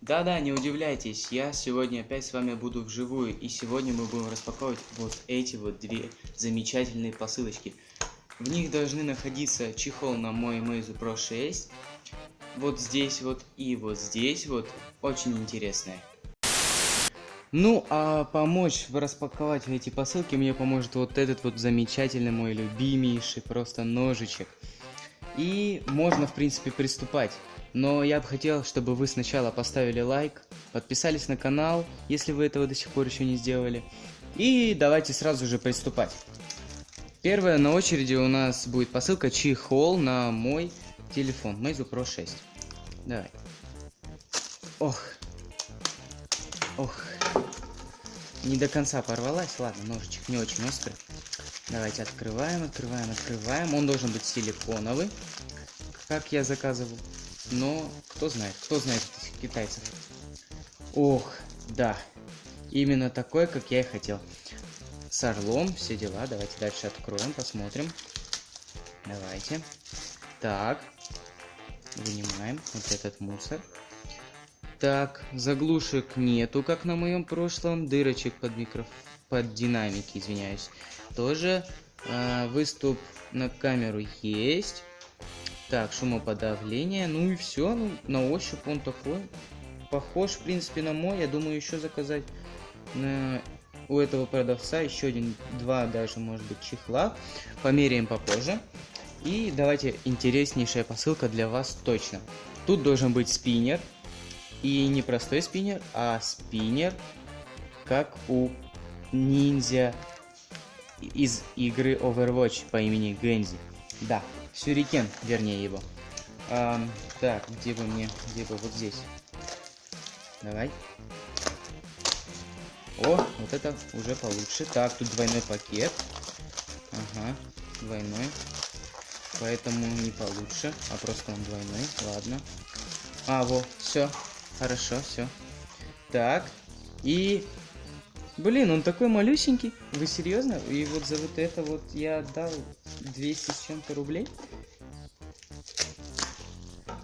Да-да, не удивляйтесь, я сегодня опять с вами буду вживую, и сегодня мы будем распаковывать вот эти вот две замечательные посылочки. В них должны находиться чехол на мой Meizu Pro 6, вот здесь вот и вот здесь вот, очень интересное. Ну, а помочь распаковать эти посылки мне поможет вот этот вот замечательный мой любимейший просто ножичек. И можно, в принципе, приступать. Но я бы хотел, чтобы вы сначала поставили лайк, подписались на канал, если вы этого до сих пор еще не сделали. И давайте сразу же приступать. Первая на очереди у нас будет посылка чехол на мой телефон, Meizu Pro 6. Давай. Ох. Ох. Не до конца порвалась. Ладно, ножичек не очень острый. Давайте открываем, открываем, открываем. Он должен быть силиконовый, как я заказывал. Но кто знает, кто знает этих китайцев. Ох, да. Именно такой, как я и хотел. С орлом, все дела. Давайте дальше откроем, посмотрим. Давайте. Так. Вынимаем вот этот мусор. Так, заглушек нету, как на моем прошлом. Дырочек под микро... под динамики, извиняюсь. Тоже э, выступ на камеру есть. Так, шумоподавление. Ну и все. Ну, на ощупь он такой. Похож, в принципе, на мой. Я думаю, еще заказать на... у этого продавца еще один, два даже, может быть, чехла. Померяем попозже. И давайте интереснейшая посылка для вас точно. Тут должен быть спиннер. И не простой спиннер, а спиннер, как у ниндзя из игры Overwatch по имени Гэнзи. Да, Сюрикен, вернее его. А, так, где бы мне, где бы, вот здесь. Давай. О, вот это уже получше. Так, тут двойной пакет. Ага, двойной. Поэтому не получше, а просто он двойной. Ладно. А, вот, все. Хорошо, все. Так. И... Блин, он такой малюсенький. Вы серьезно? И вот за вот это вот я отдал 200 с чем-то рублей?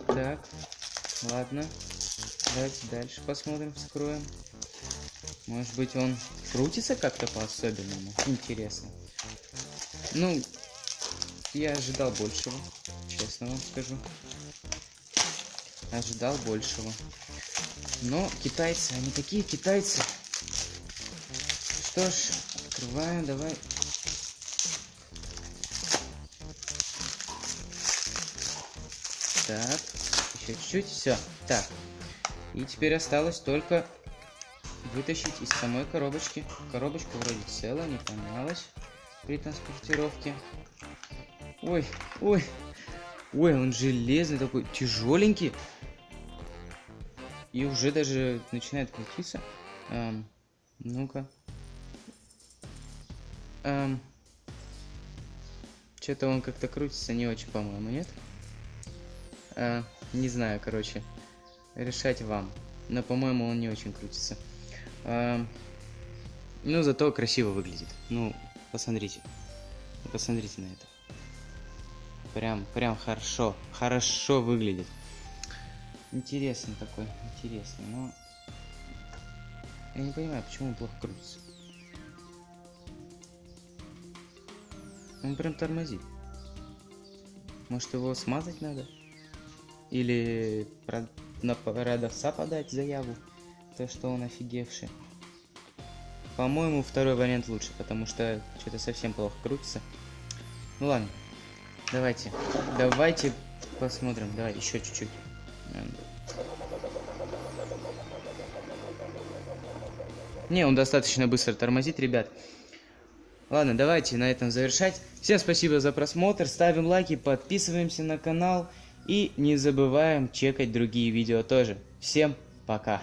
Так. Ладно. Давайте дальше посмотрим, вскроем. Может быть он крутится как-то по-особенному? Интересно. Ну, я ожидал большего, честно вам скажу. Ожидал большего. Но китайцы, они такие китайцы. Что ж, открываем, давай. Так, еще чуть-чуть, все. Так, и теперь осталось только вытащить из самой коробочки. Коробочка вроде целая, не помялась при транспортировке. Ой, ой, ой, он железный такой, тяжеленький. И уже даже начинает крутиться. Эм, Ну-ка. Эм, Что-то он как-то крутится не очень, по-моему, нет? Э, не знаю, короче. Решать вам. Но, по-моему, он не очень крутится. Эм, ну, зато красиво выглядит. Ну, посмотрите. Посмотрите на это. Прям, прям хорошо. Хорошо выглядит. Интересный такой, интересный, но... Я не понимаю, почему он плохо крутится. Он прям тормозит. Может его смазать надо? Или на продавца подать заяву? То, что он офигевший. По-моему, второй вариант лучше, потому что что-то совсем плохо крутится. Ну ладно. Давайте. Давайте посмотрим. Давай еще чуть-чуть. Не, он достаточно быстро тормозит, ребят. Ладно, давайте на этом завершать. Всем спасибо за просмотр, ставим лайки, подписываемся на канал и не забываем чекать другие видео тоже. Всем пока!